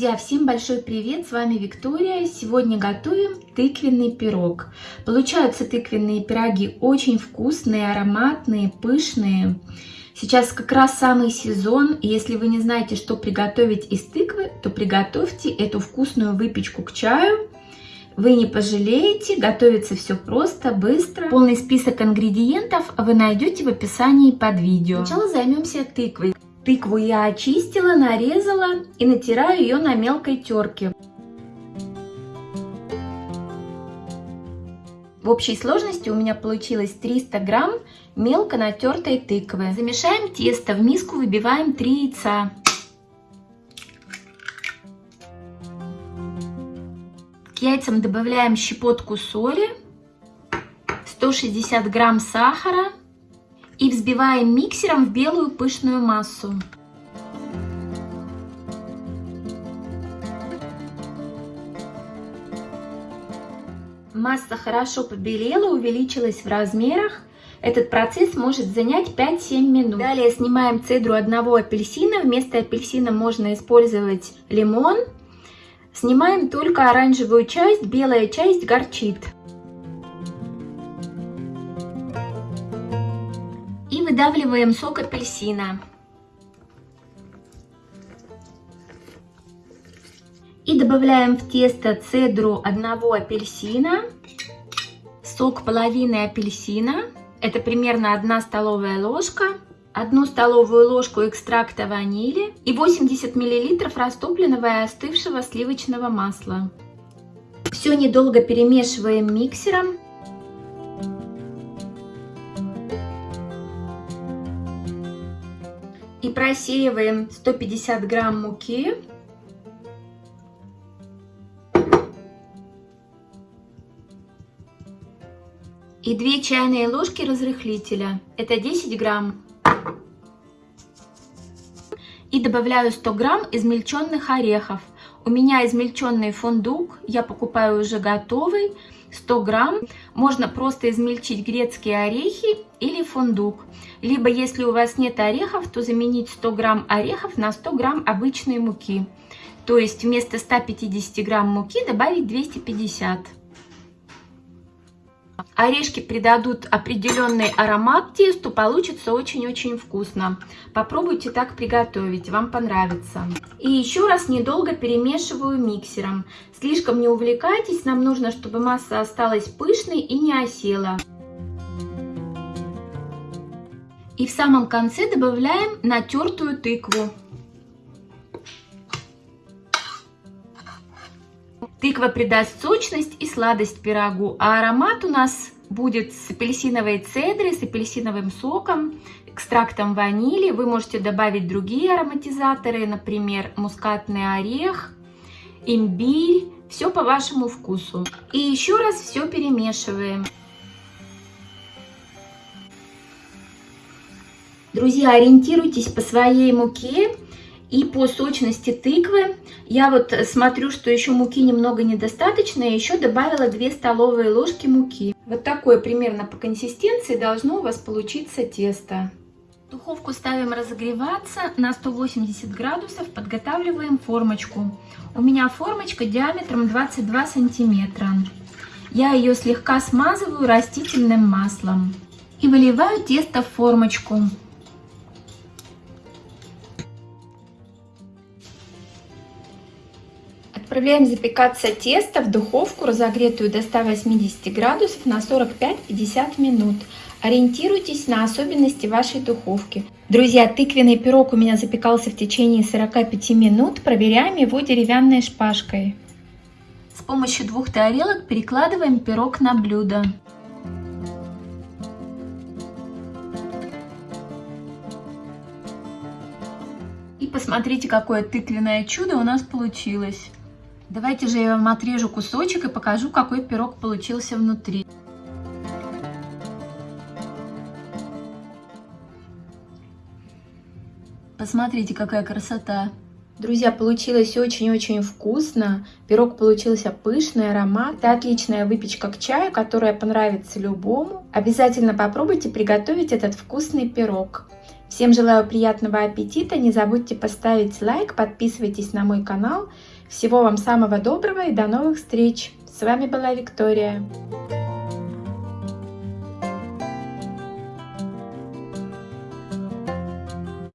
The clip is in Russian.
Друзья, всем большой привет! С вами Виктория. Сегодня готовим тыквенный пирог. Получаются тыквенные пироги очень вкусные, ароматные, пышные. Сейчас как раз самый сезон, если вы не знаете, что приготовить из тыквы, то приготовьте эту вкусную выпечку к чаю. Вы не пожалеете, готовится все просто, быстро. Полный список ингредиентов вы найдете в описании под видео. Сначала займемся тыквой. Тыкву я очистила, нарезала и натираю ее на мелкой терке. В общей сложности у меня получилось 300 грамм мелко натертой тыквы. Замешаем тесто, в миску выбиваем 3 яйца. К яйцам добавляем щепотку соли, 160 грамм сахара, и взбиваем миксером в белую пышную массу. Масса хорошо побелела, увеличилась в размерах. Этот процесс может занять 5-7 минут. Далее снимаем цедру одного апельсина. Вместо апельсина можно использовать лимон. Снимаем только оранжевую часть, белая часть горчит. Выдавливаем сок апельсина. И добавляем в тесто цедру одного апельсина, сок половины апельсина, это примерно 1 столовая ложка, 1 столовую ложку экстракта ванили и 80 мл растопленного и остывшего сливочного масла. Все недолго перемешиваем миксером. И просеиваем 150 грамм муки. И 2 чайные ложки разрыхлителя, это 10 грамм. И добавляю 100 грамм измельченных орехов. У меня измельченный фундук, я покупаю уже готовый. 100 грамм. Можно просто измельчить грецкие орехи или фундук. Либо, если у вас нет орехов, то заменить 100 грамм орехов на 100 грамм обычной муки. То есть вместо 150 грамм муки добавить 250 Орешки придадут определенный аромат тесту, получится очень-очень вкусно. Попробуйте так приготовить, вам понравится. И еще раз недолго перемешиваю миксером. Слишком не увлекайтесь, нам нужно, чтобы масса осталась пышной и не осела. И в самом конце добавляем натертую тыкву. Тыква придаст сочность и сладость пирогу, а аромат у нас будет с апельсиновой цедрой, с апельсиновым соком, экстрактом ванили. Вы можете добавить другие ароматизаторы, например, мускатный орех, имбирь. Все по вашему вкусу. И еще раз все перемешиваем. Друзья, ориентируйтесь по своей муке и по сочности тыквы. Я вот смотрю, что еще муки немного недостаточно, я еще добавила 2 столовые ложки муки. Вот такое примерно по консистенции должно у вас получиться тесто. Духовку ставим разогреваться на 180 градусов, подготавливаем формочку. У меня формочка диаметром 22 сантиметра. Я ее слегка смазываю растительным маслом и выливаю тесто в формочку. Отправляем запекаться тесто в духовку, разогретую до 180 градусов на 45-50 минут. Ориентируйтесь на особенности вашей духовки. Друзья, тыквенный пирог у меня запекался в течение 45 минут. Проверяем его деревянной шпажкой. С помощью двух тарелок перекладываем пирог на блюдо. И посмотрите, какое тыквенное чудо у нас получилось. Давайте же я вам отрежу кусочек и покажу, какой пирог получился внутри. Посмотрите, какая красота! Друзья, получилось очень-очень вкусно. Пирог получился пышный, аромат. Это отличная выпечка к чаю, которая понравится любому. Обязательно попробуйте приготовить этот вкусный пирог. Всем желаю приятного аппетита, не забудьте поставить лайк, подписывайтесь на мой канал. Всего вам самого доброго и до новых встреч! С вами была Виктория.